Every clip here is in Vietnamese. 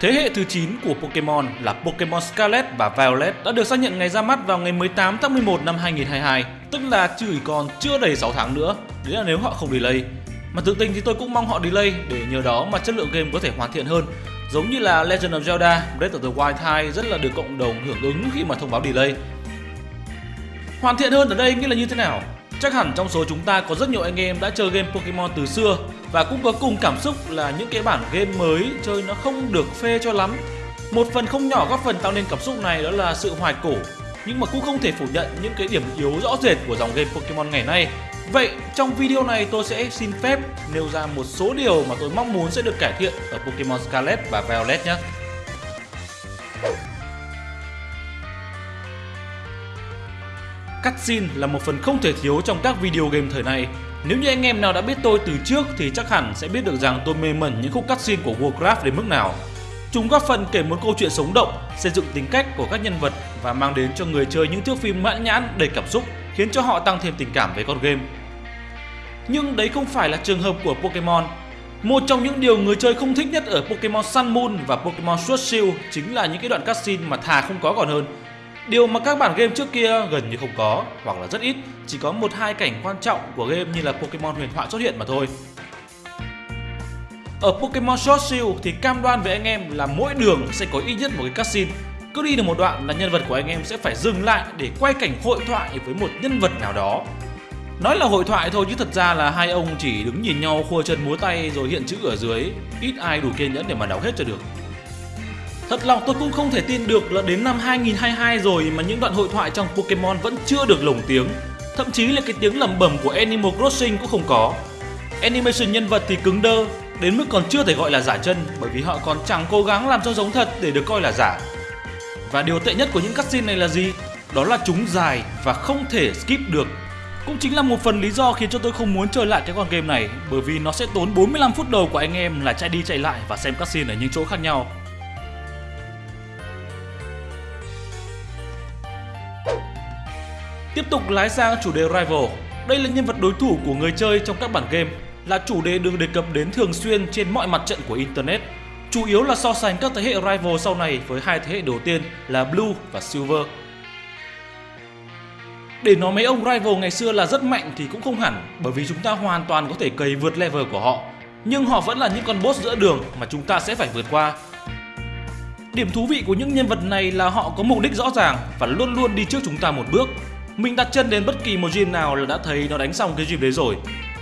Thế hệ thứ 9 của Pokemon là Pokemon Scarlet và Violet đã được xác nhận ngày ra mắt vào ngày 18 tháng 11 năm 2022, tức là chỉ còn chưa đầy 6 tháng nữa, đấy là nếu họ không delay. Mà tự tình thì tôi cũng mong họ delay để nhờ đó mà chất lượng game có thể hoàn thiện hơn. Giống như là Legend of Zelda Breath of the Wild 2 rất là được cộng đồng hưởng ứng khi mà thông báo delay. Hoàn thiện hơn ở đây nghĩa là như thế nào? Chắc hẳn trong số chúng ta có rất nhiều anh em đã chơi game Pokemon từ xưa và cũng có cùng cảm xúc là những cái bản game mới chơi nó không được phê cho lắm. Một phần không nhỏ góp phần tạo nên cảm xúc này đó là sự hoài cổ, nhưng mà cũng không thể phủ nhận những cái điểm yếu rõ rệt của dòng game Pokemon ngày nay. Vậy trong video này tôi sẽ xin phép nêu ra một số điều mà tôi mong muốn sẽ được cải thiện ở Pokemon Scarlet và Violet nhé. Cutscene là một phần không thể thiếu trong các video game thời nay. Nếu như anh em nào đã biết tôi từ trước thì chắc hẳn sẽ biết được rằng tôi mê mẩn những khúc cutscene của Warcraft đến mức nào. Chúng góp phần kể một câu chuyện sống động, xây dựng tính cách của các nhân vật và mang đến cho người chơi những thước phim mãn nhãn đầy cảm xúc, khiến cho họ tăng thêm tình cảm với con game. Nhưng đấy không phải là trường hợp của Pokemon. Một trong những điều người chơi không thích nhất ở Pokemon Sun Moon và Pokemon Sword Shield chính là những cái đoạn cutscene mà thà không có còn hơn Điều mà các bản game trước kia gần như không có hoặc là rất ít, chỉ có một hai cảnh quan trọng của game như là Pokemon huyền thoại xuất hiện mà thôi. Ở Pokemon Sword Shield thì cam đoan với anh em là mỗi đường sẽ có ít nhất một cái cutscene. Cứ đi được một đoạn là nhân vật của anh em sẽ phải dừng lại để quay cảnh hội thoại với một nhân vật nào đó. Nói là hội thoại thôi chứ thật ra là hai ông chỉ đứng nhìn nhau khua chân múa tay rồi hiện chữ ở dưới, ít ai đủ kiên nhẫn để mà đọc hết cho được. Thật lòng tôi cũng không thể tin được là đến năm 2022 rồi mà những đoạn hội thoại trong Pokemon vẫn chưa được lồng tiếng. Thậm chí là cái tiếng lẩm bẩm của Animal Crossing cũng không có. Animation nhân vật thì cứng đơ, đến mức còn chưa thể gọi là giả chân bởi vì họ còn chẳng cố gắng làm cho giống thật để được coi là giả. Và điều tệ nhất của những cutscene này là gì? Đó là chúng dài và không thể skip được. Cũng chính là một phần lý do khiến cho tôi không muốn chơi lại cái con game này bởi vì nó sẽ tốn 45 phút đầu của anh em là chạy đi chạy lại và xem cutscene ở những chỗ khác nhau. Tiếp tục lái sang chủ đề Rival. Đây là nhân vật đối thủ của người chơi trong các bản game, là chủ đề được đề cập đến thường xuyên trên mọi mặt trận của Internet. Chủ yếu là so sánh các thế hệ Rival sau này với hai thế hệ đầu tiên là Blue và Silver. Để nói mấy ông Rival ngày xưa là rất mạnh thì cũng không hẳn bởi vì chúng ta hoàn toàn có thể cày vượt level của họ. Nhưng họ vẫn là những con boss giữa đường mà chúng ta sẽ phải vượt qua. Điểm thú vị của những nhân vật này là họ có mục đích rõ ràng và luôn luôn đi trước chúng ta một bước mình đặt chân đến bất kỳ một gym nào là đã thấy nó đánh xong cái gym đấy rồi.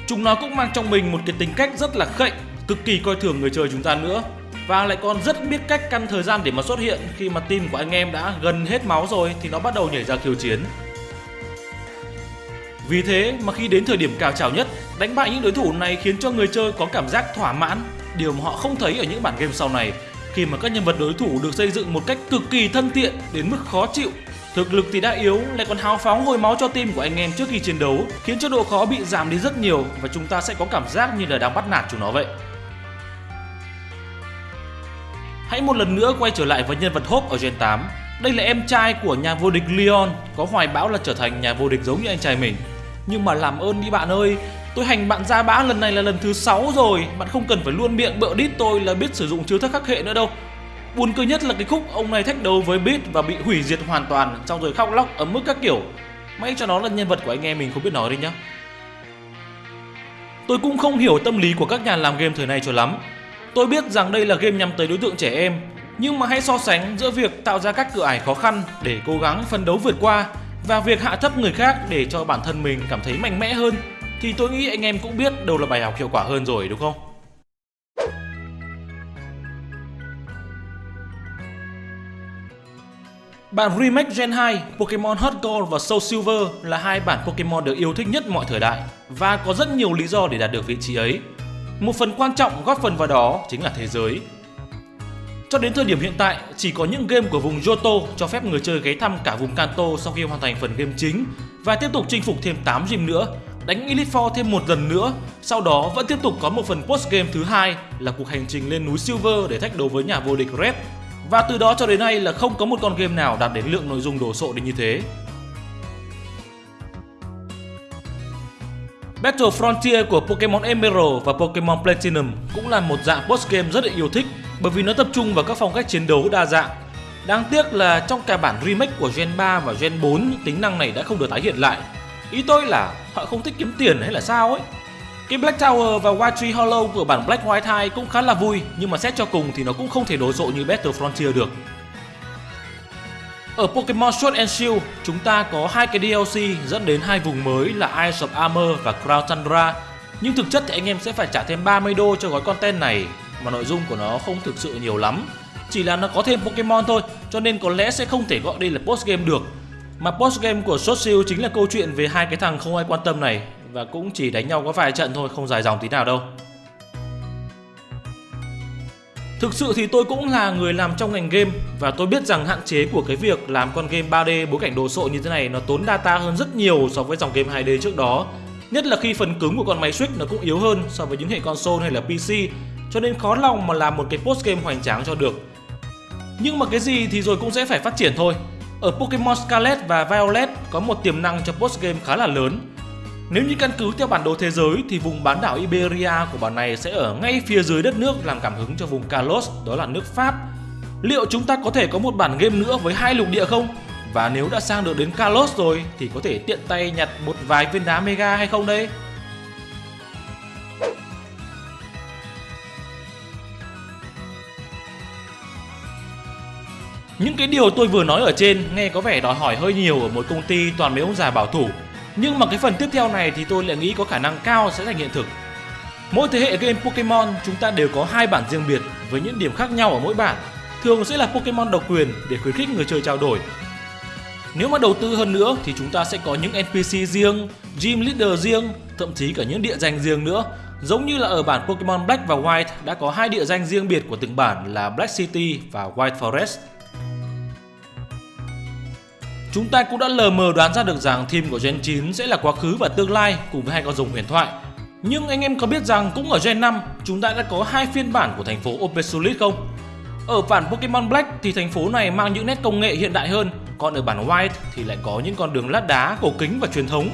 Chúng nó cũng mang trong mình một cái tính cách rất là khệnh, cực kỳ coi thường người chơi chúng ta nữa. Và lại còn rất biết cách căn thời gian để mà xuất hiện khi mà team của anh em đã gần hết máu rồi thì nó bắt đầu nhảy ra khiêu chiến. Vì thế mà khi đến thời điểm cao trào nhất, đánh bại những đối thủ này khiến cho người chơi có cảm giác thỏa mãn, điều mà họ không thấy ở những bản game sau này khi mà các nhân vật đối thủ được xây dựng một cách cực kỳ thân thiện đến mức khó chịu Thực lực thì đã yếu, lại còn hào phóng hồi máu cho team của anh em trước khi chiến đấu, khiến cho độ khó bị giảm đi rất nhiều và chúng ta sẽ có cảm giác như là đang bắt nạt chúng nó vậy. Hãy một lần nữa quay trở lại với nhân vật Hope ở Gen 8. Đây là em trai của nhà vô địch Leon, có hoài bão là trở thành nhà vô địch giống như anh trai mình. Nhưng mà làm ơn đi bạn ơi, tôi hành bạn ra bã lần này là lần thứ 6 rồi, bạn không cần phải luôn miệng bợ đít tôi là biết sử dụng chiêu thức khắc hệ nữa đâu. Buồn cười nhất là cái khúc ông này thách đấu với Beat và bị hủy diệt hoàn toàn Xong rồi khóc lóc ấm mức các kiểu. May cho nó là nhân vật của anh em mình không biết nói đi nhá. Tôi cũng không hiểu tâm lý của các nhà làm game thời này cho lắm. Tôi biết rằng đây là game nhằm tới đối tượng trẻ em, Nhưng mà hãy so sánh giữa việc tạo ra các cửa ải khó khăn để cố gắng phân đấu vượt qua Và việc hạ thấp người khác để cho bản thân mình cảm thấy mạnh mẽ hơn, Thì tôi nghĩ anh em cũng biết đâu là bài học hiệu quả hơn rồi, đúng không? Bản remake Gen 2, Pokemon Heart Gold và Soul Silver là hai bản Pokemon được yêu thích nhất mọi thời đại và có rất nhiều lý do để đạt được vị trí ấy. Một phần quan trọng góp phần vào đó chính là thế giới. Cho đến thời điểm hiện tại, chỉ có những game của vùng Johto cho phép người chơi ghé thăm cả vùng Kanto sau khi hoàn thành phần game chính và tiếp tục chinh phục thêm 8 gym nữa, đánh Elite Four thêm một lần nữa, sau đó vẫn tiếp tục có một phần post game thứ hai là cuộc hành trình lên núi Silver để thách đấu với nhà vô địch Red và từ đó cho đến nay là không có một con game nào đạt đến lượng nội dung đồ sộ đến như thế. Battle Frontier của Pokemon Emerald và Pokemon Platinum cũng là một dạng post game rất được yêu thích bởi vì nó tập trung vào các phong cách chiến đấu đa dạng. Đáng tiếc là trong cả bản remake của Gen 3 và Gen 4 những tính năng này đã không được tái hiện lại. Ý tôi là họ không thích kiếm tiền hay là sao ấy. Cái Black Tower và White Tree Hollow của bản Black White 2 cũng khá là vui nhưng mà xét cho cùng thì nó cũng không thể đồ sộ như Battle Frontier được. Ở Pokemon Sword and Shield, chúng ta có hai cái DLC dẫn đến hai vùng mới là Ice of Armor và Crown Tundra. Nhưng thực chất thì anh em sẽ phải trả thêm 30 đô cho gói content này mà nội dung của nó không thực sự nhiều lắm. Chỉ là nó có thêm Pokemon thôi, cho nên có lẽ sẽ không thể gọi đây là post game được. Mà post game của Sword Shield chính là câu chuyện về hai cái thằng không ai quan tâm này và cũng chỉ đánh nhau có vài trận thôi, không dài dòng tí nào đâu. Thực sự thì tôi cũng là người làm trong ngành game và tôi biết rằng hạn chế của cái việc làm con game 3D bối cảnh đồ sộ như thế này nó tốn data hơn rất nhiều so với dòng game 2D trước đó. Nhất là khi phần cứng của con máy Switch nó cũng yếu hơn so với những hệ console hay là PC cho nên khó lòng mà làm một cái post game hoành tráng cho được. Nhưng mà cái gì thì rồi cũng sẽ phải phát triển thôi. Ở Pokemon Scarlet và Violet có một tiềm năng cho post game khá là lớn nếu như căn cứ theo bản đồ thế giới thì vùng bán đảo Iberia của bản này sẽ ở ngay phía dưới đất nước làm cảm hứng cho vùng Kalos, đó là nước Pháp. Liệu chúng ta có thể có một bản game nữa với hai lục địa không? Và nếu đã sang được đến Kalos rồi thì có thể tiện tay nhặt một vài viên đá Mega hay không đây? Những cái điều tôi vừa nói ở trên nghe có vẻ đòi hỏi hơi nhiều ở một công ty toàn mấy ông già bảo thủ nhưng mà cái phần tiếp theo này thì tôi lại nghĩ có khả năng cao sẽ thành hiện thực. Mỗi thế hệ game Pokemon chúng ta đều có hai bản riêng biệt với những điểm khác nhau ở mỗi bản. Thường sẽ là Pokemon độc quyền để khuyến khích người chơi trao đổi. Nếu mà đầu tư hơn nữa thì chúng ta sẽ có những NPC riêng, Gym Leader riêng, thậm chí cả những địa danh riêng nữa. Giống như là ở bản Pokemon Black và White đã có hai địa danh riêng biệt của từng bản là Black City và White Forest. Chúng ta cũng đã lờ mờ đoán ra được rằng team của Gen 9 sẽ là quá khứ và tương lai cùng với hai con rồng huyền thoại. Nhưng anh em có biết rằng cũng ở Gen 5 chúng ta đã có hai phiên bản của thành phố Opesolid không? Ở bản Pokemon Black thì thành phố này mang những nét công nghệ hiện đại hơn, còn ở bản White thì lại có những con đường lát đá, cổ kính và truyền thống.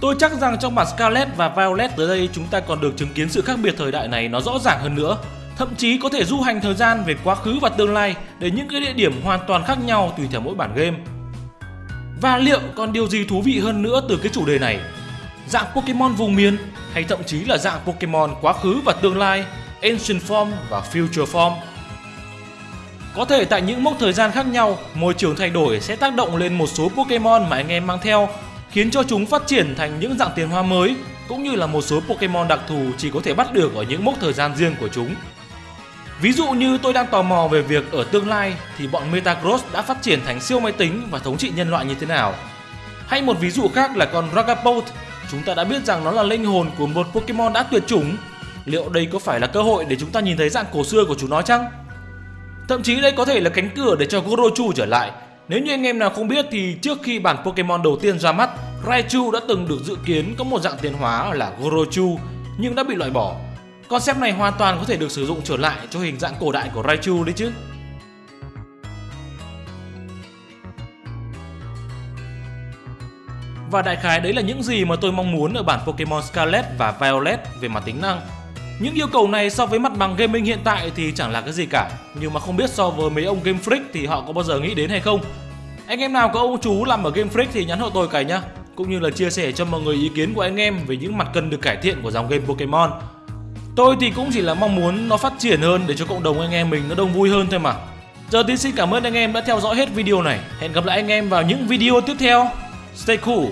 Tôi chắc rằng trong bản Scarlet và Violet tới đây chúng ta còn được chứng kiến sự khác biệt thời đại này nó rõ ràng hơn nữa thậm chí có thể du hành thời gian về quá khứ và tương lai để những cái địa điểm hoàn toàn khác nhau tùy theo mỗi bản game. Và liệu còn điều gì thú vị hơn nữa từ cái chủ đề này? Dạng Pokemon vùng miền hay thậm chí là dạng Pokemon quá khứ và tương lai, Ancient Form và Future Form? Có thể tại những mốc thời gian khác nhau, môi trường thay đổi sẽ tác động lên một số Pokemon mà anh em mang theo, khiến cho chúng phát triển thành những dạng tiền hoa mới, cũng như là một số Pokemon đặc thù chỉ có thể bắt được ở những mốc thời gian riêng của chúng. Ví dụ như tôi đang tò mò về việc ở tương lai thì bọn Metagross đã phát triển thành siêu máy tính và thống trị nhân loại như thế nào. Hay một ví dụ khác là con Ragapult, chúng ta đã biết rằng nó là linh hồn của một Pokemon đã tuyệt chủng. Liệu đây có phải là cơ hội để chúng ta nhìn thấy dạng cổ xưa của chúng nó chăng? Thậm chí đây có thể là cánh cửa để cho Gorochu trở lại. Nếu như anh em nào không biết thì trước khi bản Pokemon đầu tiên ra mắt, Raichu đã từng được dự kiến có một dạng tiến hóa là Gorochu nhưng đã bị loại bỏ Concept này hoàn toàn có thể được sử dụng trở lại cho hình dạng cổ đại của Raichu đấy chứ. Và đại khái đấy là những gì mà tôi mong muốn ở bản Pokemon Scarlet và Violet về mặt tính năng. Những yêu cầu này so với mặt bằng gaming hiện tại thì chẳng là cái gì cả, nhưng mà không biết so với mấy ông Game Freak thì họ có bao giờ nghĩ đến hay không. Anh em nào có ông chú làm ở Game Freak thì nhắn hộ tôi cái nhá, cũng như là chia sẻ cho mọi người ý kiến của anh em về những mặt cần được cải thiện của dòng game Pokemon. Tôi thì cũng chỉ là mong muốn nó phát triển hơn để cho cộng đồng anh em mình nó đông vui hơn thôi mà. Giờ thì xin cảm ơn anh em đã theo dõi hết video này. Hẹn gặp lại anh em vào những video tiếp theo. Stay cool!